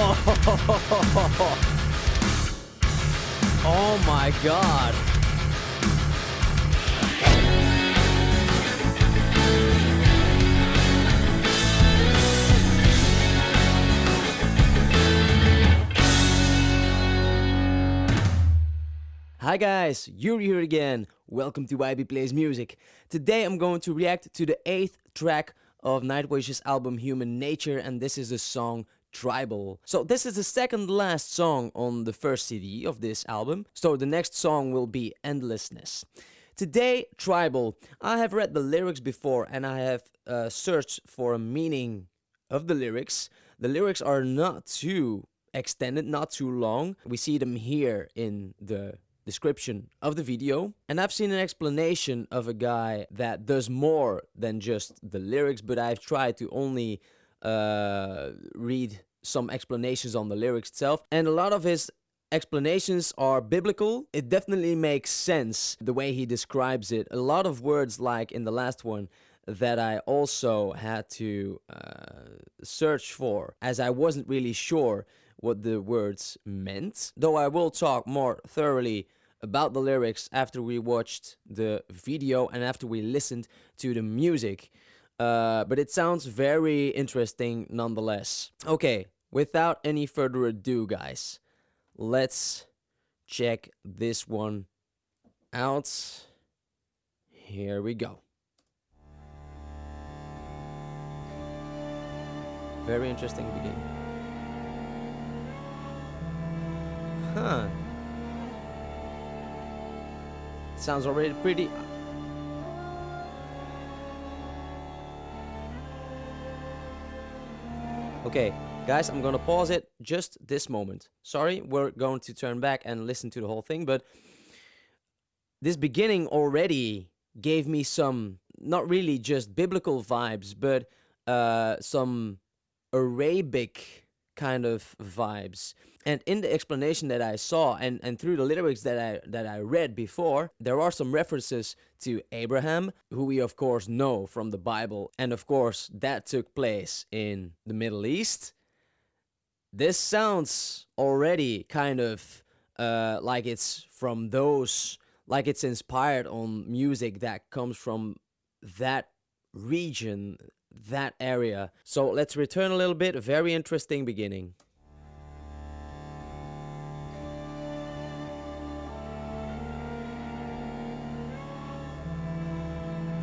Oh my god. Hi guys, Yuri here again. Welcome to YB Plays Music. Today I'm going to react to the 8th track of Nightwish's album Human Nature and this is the song Tribal. So this is the second last song on the first CD of this album. So the next song will be Endlessness. Today, Tribal. I have read the lyrics before and I have uh, searched for a meaning of the lyrics. The lyrics are not too extended, not too long. We see them here in the description of the video. And I've seen an explanation of a guy that does more than just the lyrics, but I've tried to only uh, read some explanations on the lyrics itself. And a lot of his explanations are biblical. It definitely makes sense the way he describes it. A lot of words like in the last one that I also had to uh, search for as I wasn't really sure what the words meant. Though I will talk more thoroughly about the lyrics after we watched the video and after we listened to the music. Uh, but it sounds very interesting nonetheless. Okay, without any further ado, guys, let's check this one out. Here we go. Very interesting beginning. Huh. Sounds already pretty... Okay, guys, I'm gonna pause it just this moment. Sorry, we're going to turn back and listen to the whole thing, but this beginning already gave me some, not really just biblical vibes, but uh, some Arabic kind of vibes. And in the explanation that I saw and, and through the lyrics that I that I read before, there are some references to Abraham, who we of course know from the Bible, and of course that took place in the Middle East. This sounds already kind of uh, like it's from those, like it's inspired on music that comes from that region, that area. So let's return a little bit. Very interesting beginning.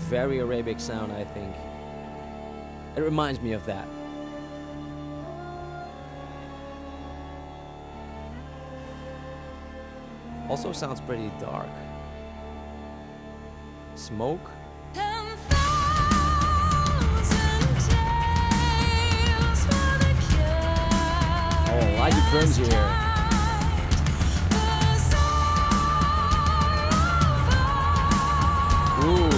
Very Arabic sound, I think. It reminds me of that. Also sounds pretty dark. Smoke? Oh. Ooh.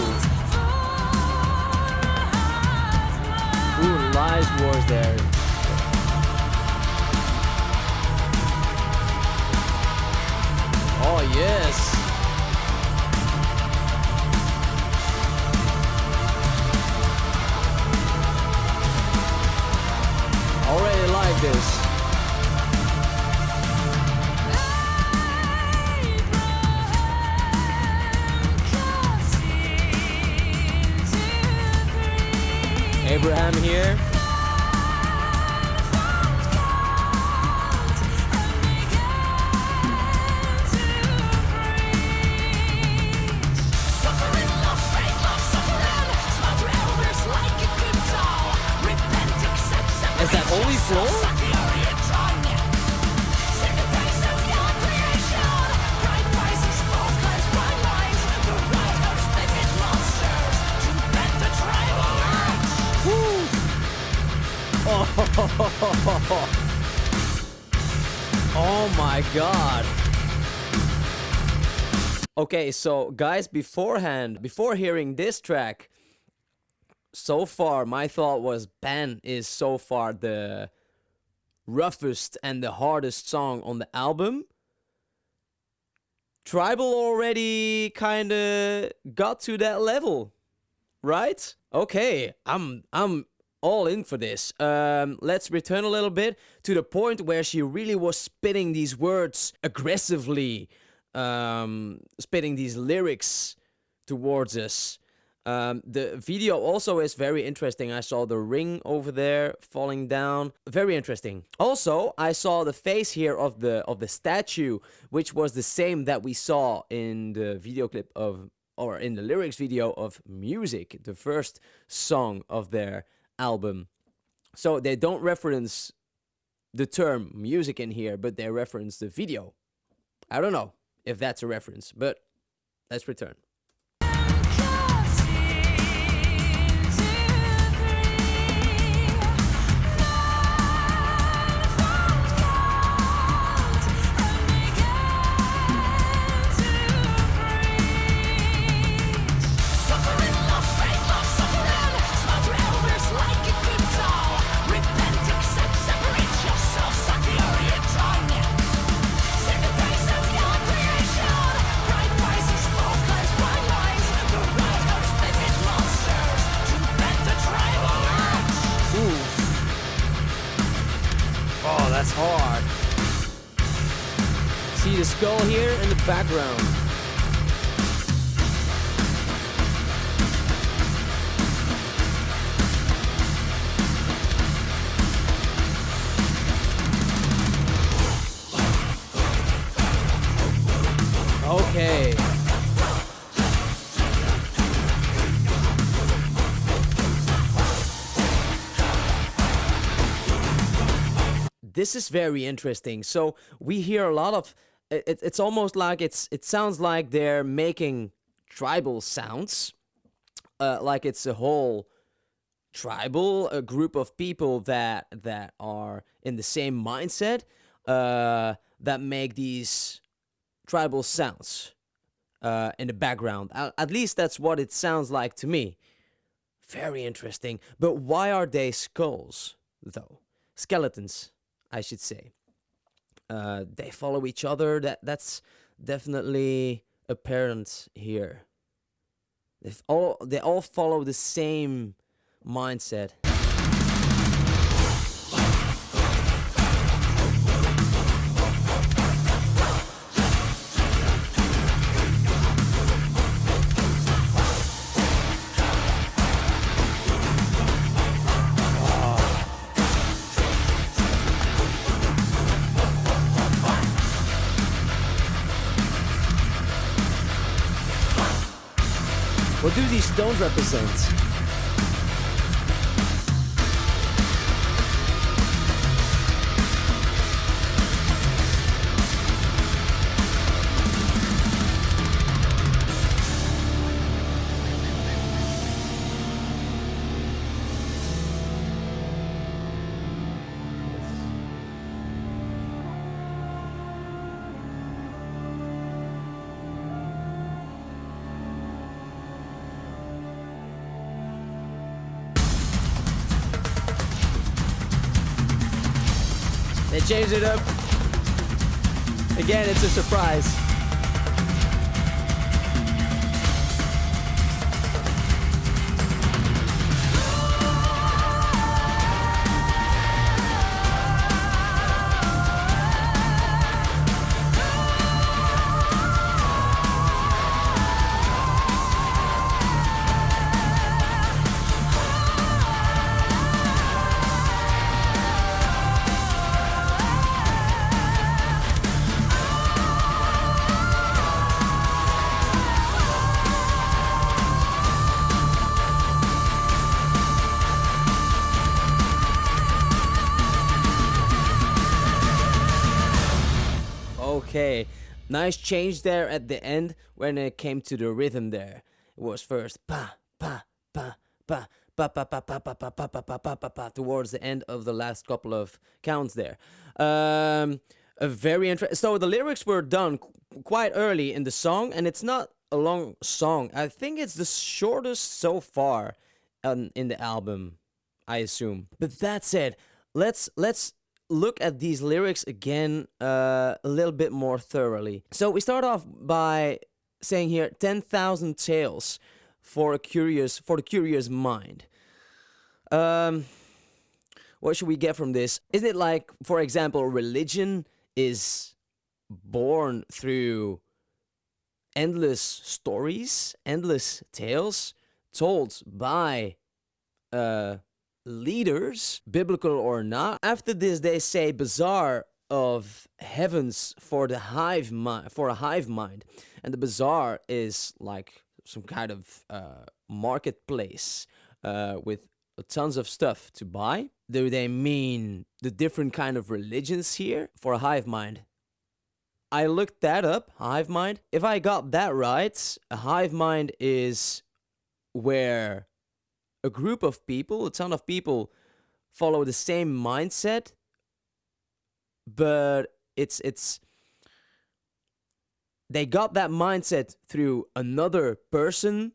Ooh, lies wars there. Oh, yes. Abraham here. Oh my god. Okay, so guys, beforehand, before hearing this track, so far my thought was Ben is so far the roughest and the hardest song on the album. Tribal already kind of got to that level, right? Okay, I'm I'm all in for this. Um, let's return a little bit to the point where she really was spitting these words aggressively, um, spitting these lyrics towards us. Um, the video also is very interesting. I saw the ring over there falling down. Very interesting. Also, I saw the face here of the of the statue, which was the same that we saw in the video clip of or in the lyrics video of Music, the first song of their album. So they don't reference the term music in here, but they reference the video. I don't know if that's a reference, but let's return. See the skull here in the background. Okay. this is very interesting. So we hear a lot of it, it's almost like it's it sounds like they're making tribal sounds, uh, like it's a whole tribal a group of people that that are in the same mindset uh, that make these tribal sounds uh, in the background. At, at least that's what it sounds like to me. Very interesting. But why are they skulls though? Skeletons. I should say. Uh, they follow each other. That that's definitely apparent here. They all they all follow the same mindset. Infinity Stones represents. Changed it up. Again, it's a surprise. Nice change there at the end when it came to the rhythm there. It was first pa pa pa pa pa pa pa pa pa pa pa pa pa pa pa pa towards the end of the last couple of counts there. Um, a very interesting. So the lyrics were done quite early in the song, and it's not a long song. I think it's the shortest so far um, in the album. I assume. But that said, let's let's look at these lyrics again uh, a little bit more thoroughly. So we start off by saying here 10,000 tales for a curious for the curious mind. Um, what should we get from this? Isn't it like, for example, religion is born through endless stories, endless tales told by uh, leaders, biblical or not. After this, they say bazaar of heavens for the hive mind, for a hive mind, and the bazaar is like some kind of uh, marketplace uh, with tons of stuff to buy. Do they mean the different kind of religions here for a hive mind? I looked that up, hive mind. If I got that right, a hive mind is where a group of people, a ton of people follow the same mindset, but it's it's they got that mindset through another person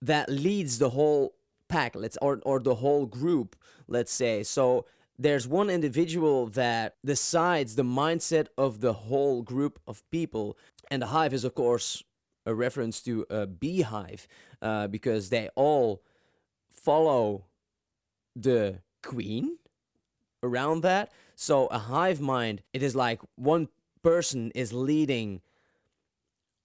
that leads the whole pack let's or, or the whole group let's say. So there's one individual that decides the mindset of the whole group of people and the hive is of course a reference to a beehive uh, because they all follow the queen around that so a hive mind it is like one person is leading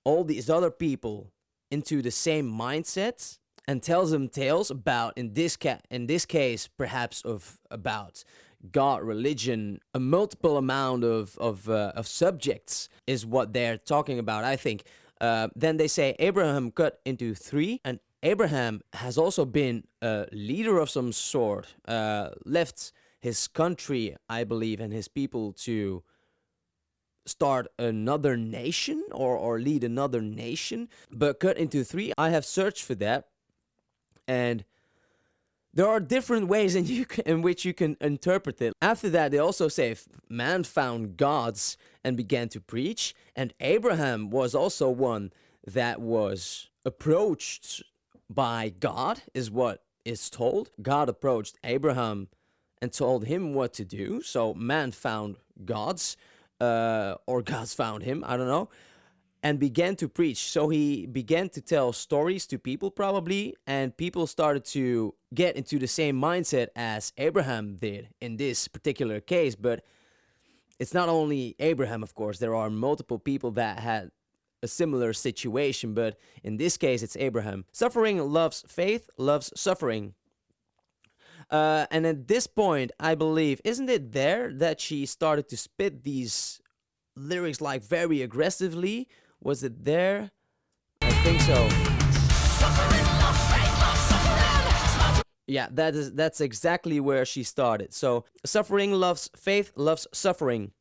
all these other people into the same mindset and tells them tales about in this ca- in this case perhaps of about God, religion, a multiple amount of of, uh, of subjects is what they're talking about. I think. Uh, then they say Abraham cut into three, and Abraham has also been a leader of some sort. Uh, left his country, I believe, and his people to start another nation or, or lead another nation. But cut into three, I have searched for that. And there are different ways in, you can, in which you can interpret it. After that, they also say man found gods and began to preach. And Abraham was also one that was approached by God, is what is told. God approached Abraham and told him what to do. So man found gods, uh, or gods found him, I don't know, and began to preach. So he began to tell stories to people, probably, and people started to get into the same mindset as Abraham did in this particular case. But it's not only Abraham, of course, there are multiple people that had a similar situation, but in this case, it's Abraham. Suffering loves faith, loves suffering. Uh, and at this point, I believe, isn't it there that she started to spit these lyrics like very aggressively? Was it there? I think so. Yeah, that is that's exactly where she started. So suffering loves faith, loves suffering.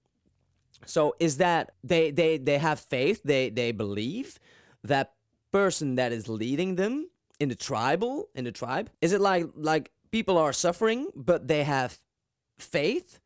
So is that they they they have faith, they they believe that person that is leading them in the tribal in the tribe? Is it like like people are suffering but they have faith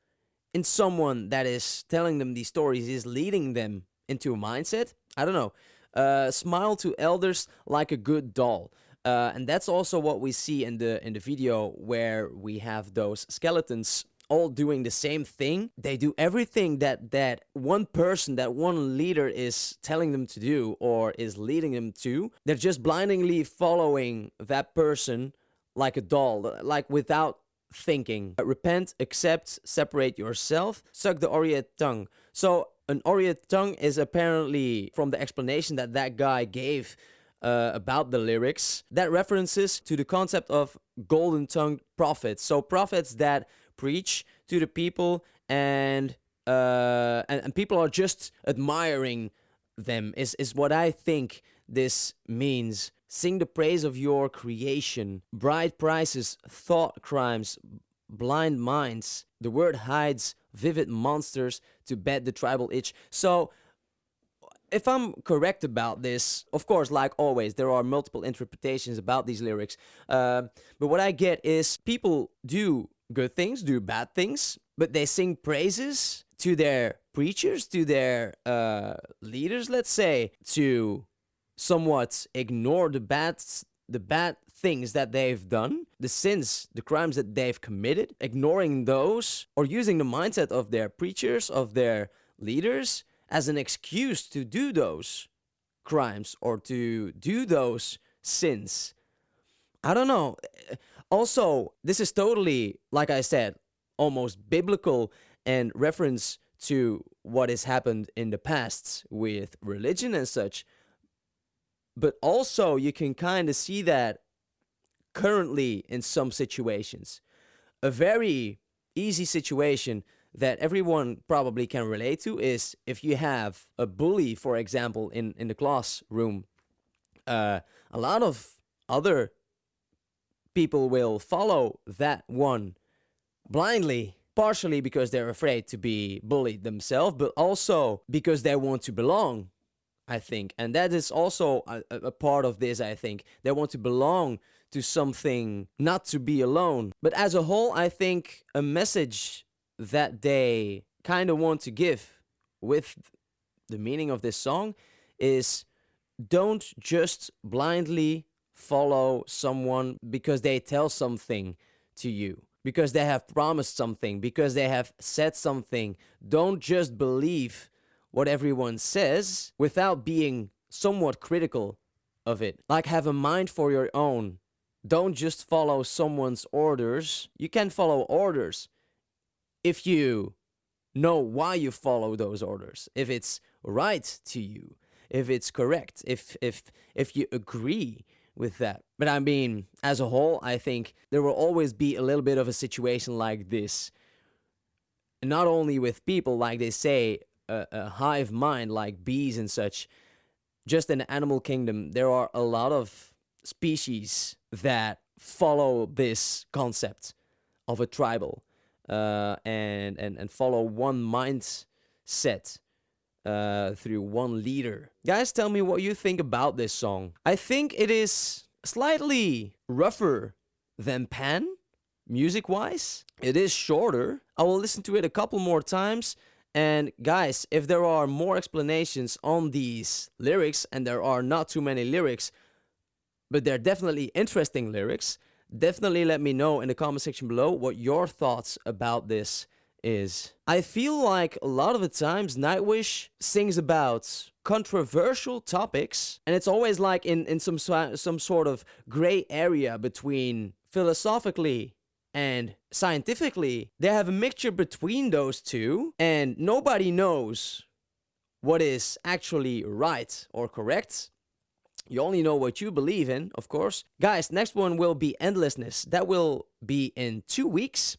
in someone that is telling them these stories is leading them into a mindset? I don't know. Uh, smile to elders like a good doll. Uh, and that's also what we see in the in the video where we have those skeletons all doing the same thing. They do everything that that one person, that one leader is telling them to do or is leading them to. They're just blindingly following that person like a doll, like without thinking. Repent, accept, separate yourself, suck the Oread tongue. So an Oread tongue is apparently from the explanation that that guy gave uh, about the lyrics that references to the concept of golden tongued prophets. So prophets that preach to the people and uh, and, and people are just admiring them is is what I think this means. Sing the praise of your creation. Bright prices, thought crimes, blind minds. The word hides vivid monsters to bed the tribal itch. So if I'm correct about this, of course, like always, there are multiple interpretations about these lyrics. Uh, but what I get is people do good things, do bad things, but they sing praises to their preachers, to their uh, leaders, let's say, to somewhat ignore the bad, the bad things that they've done, the sins, the crimes that they've committed, ignoring those, or using the mindset of their preachers, of their leaders as an excuse to do those crimes or to do those sins. I don't know. Also, this is totally, like I said, almost biblical and reference to what has happened in the past with religion and such. But also, you can kind of see that currently in some situations. A very easy situation that everyone probably can relate to is if you have a bully, for example, in, in the classroom, uh, a lot of other people will follow that one blindly, partially because they're afraid to be bullied themselves, but also because they want to belong, I think. And that is also a, a part of this, I think. They want to belong to something, not to be alone. But as a whole, I think a message that they kind of want to give with the meaning of this song is don't just blindly follow someone because they tell something to you, because they have promised something, because they have said something. Don't just believe what everyone says without being somewhat critical of it. Like have a mind for your own don't just follow someone's orders. You can follow orders if you know why you follow those orders, if it's right to you, if it's correct, if if if you agree with that. But I mean, as a whole, I think there will always be a little bit of a situation like this. Not only with people, like they say, a, a hive mind like bees and such. Just in the animal kingdom, there are a lot of species that follow this concept of a tribal uh, and, and, and follow one mindset uh, through one leader. Guys, tell me what you think about this song. I think it is slightly rougher than Pan, music-wise. It is shorter. I will listen to it a couple more times. And guys, if there are more explanations on these lyrics, and there are not too many lyrics, but they're definitely interesting lyrics. Definitely let me know in the comment section below what your thoughts about this is. I feel like a lot of the times Nightwish sings about controversial topics and it's always like in, in some, some sort of gray area between philosophically and scientifically. They have a mixture between those two and nobody knows what is actually right or correct. You only know what you believe in, of course. Guys, next one will be Endlessness. That will be in two weeks.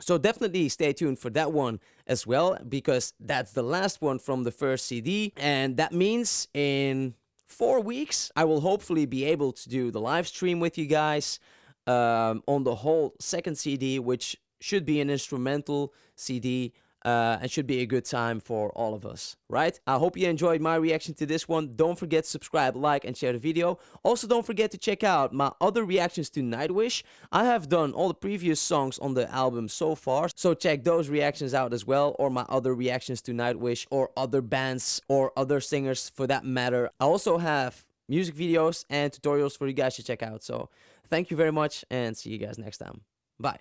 So definitely stay tuned for that one as well, because that's the last one from the first CD. And that means in four weeks, I will hopefully be able to do the live stream with you guys um, on the whole second CD, which should be an instrumental CD uh, and should be a good time for all of us, right? I hope you enjoyed my reaction to this one. Don't forget to subscribe, like, and share the video. Also, don't forget to check out my other reactions to Nightwish. I have done all the previous songs on the album so far, so check those reactions out as well, or my other reactions to Nightwish, or other bands, or other singers for that matter. I also have music videos and tutorials for you guys to check out, so thank you very much, and see you guys next time. Bye.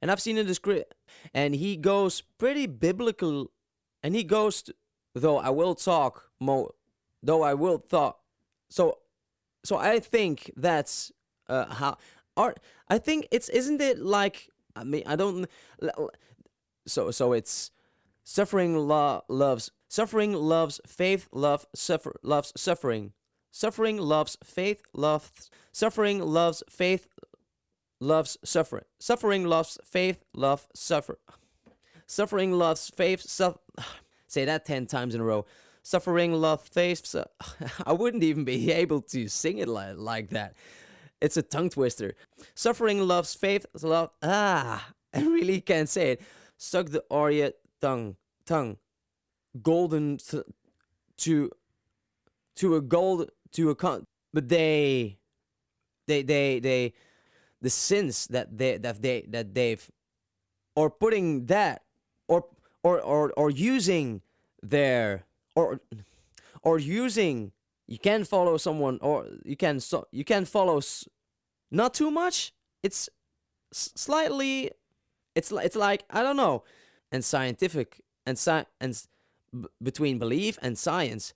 And I've seen in the script, and he goes pretty biblical, and he goes, to, though I will talk more, though I will talk, so, so I think that's uh, how art. I think it's isn't it like I mean I don't. So so it's suffering lo loves suffering loves faith love suffer loves suffering suffering loves faith loves suffering loves faith loves suffering suffering loves faith love suffer suffering loves faith say that 10 times in a row suffering love faith su I wouldn't even be able to sing it like, like that it's a tongue twister. Suffering loves faith. Love. Ah, I really can't say it. Suck the Arya tongue. Tongue. Golden to to a gold to a con. But they, they, they, they, the sins that they that they that they've, or putting that, or or or or using their or or using you can follow someone or you can so you can follow not too much it's slightly it's li- it's like i don't know and scientific and sci- and between belief and science